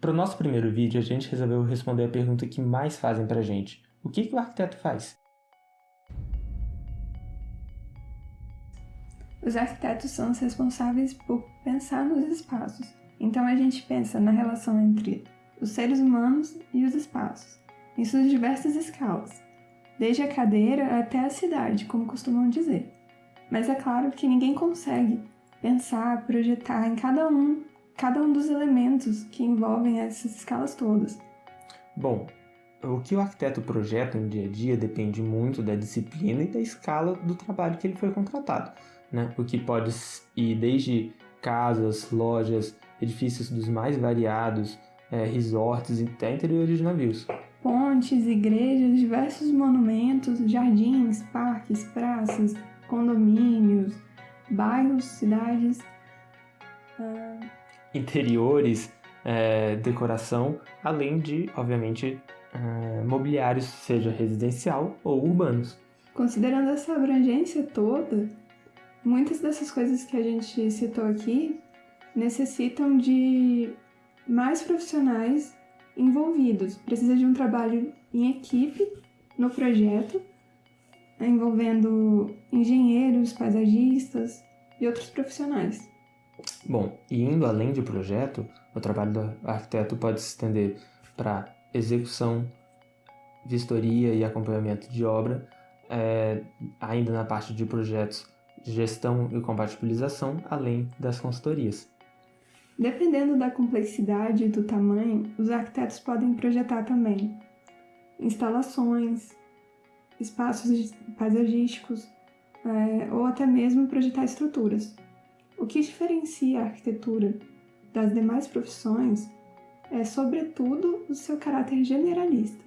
Para o nosso primeiro vídeo, a gente resolveu responder a pergunta que mais fazem para a gente. O que, que o arquiteto faz? Os arquitetos são os responsáveis por pensar nos espaços. Então a gente pensa na relação entre os seres humanos e os espaços, em suas diversas escalas, desde a cadeira até a cidade, como costumam dizer. Mas é claro que ninguém consegue pensar, projetar em cada um, cada um dos elementos que envolvem essas escalas todas. Bom, o que o arquiteto projeta no dia a dia depende muito da disciplina e da escala do trabalho que ele foi contratado, né? O que pode ir desde casas, lojas, edifícios dos mais variados, é, resorts e até interiores de navios. Pontes, igrejas, diversos monumentos, jardins, parques, praças, condomínios, bairros, cidades. Uh... Interiores, é, decoração, além de, obviamente, é, mobiliários, seja residencial ou urbanos. Considerando essa abrangência toda, muitas dessas coisas que a gente citou aqui necessitam de mais profissionais envolvidos. Precisa de um trabalho em equipe no projeto, envolvendo engenheiros, paisagistas e outros profissionais. Bom, e indo além de projeto, o trabalho do arquiteto pode se estender para execução, vistoria e acompanhamento de obra, é, ainda na parte de projetos, gestão e compatibilização, além das consultorias. Dependendo da complexidade e do tamanho, os arquitetos podem projetar também instalações, espaços paisagísticos é, ou até mesmo projetar estruturas. O que diferencia a arquitetura das demais profissões é, sobretudo, o seu caráter generalista.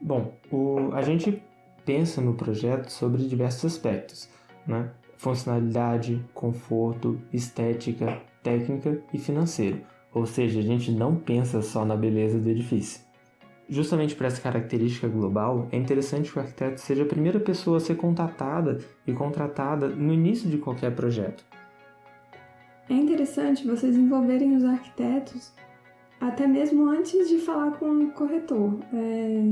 Bom, o, a gente pensa no projeto sobre diversos aspectos, né? funcionalidade, conforto, estética, técnica e financeiro, ou seja, a gente não pensa só na beleza do edifício. Justamente por essa característica global, é interessante que o arquiteto seja a primeira pessoa a ser contatada e contratada no início de qualquer projeto. É interessante vocês envolverem os arquitetos até mesmo antes de falar com o corretor, é...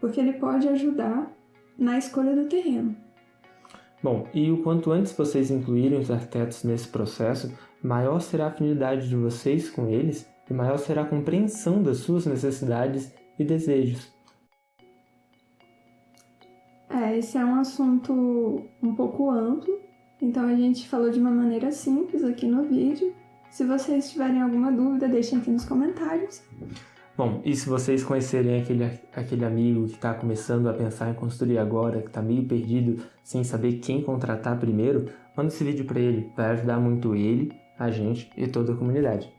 porque ele pode ajudar na escolha do terreno. Bom, e o quanto antes vocês incluírem os arquitetos nesse processo, maior será a afinidade de vocês com eles e maior será a compreensão das suas necessidades e desejos. É, esse é um assunto um pouco amplo, então a gente falou de uma maneira simples aqui no vídeo. Se vocês tiverem alguma dúvida, deixem aqui nos comentários. Bom, e se vocês conhecerem aquele, aquele amigo que está começando a pensar em construir agora, que está meio perdido, sem saber quem contratar primeiro, manda esse vídeo para ele, vai ajudar muito ele, a gente e toda a comunidade.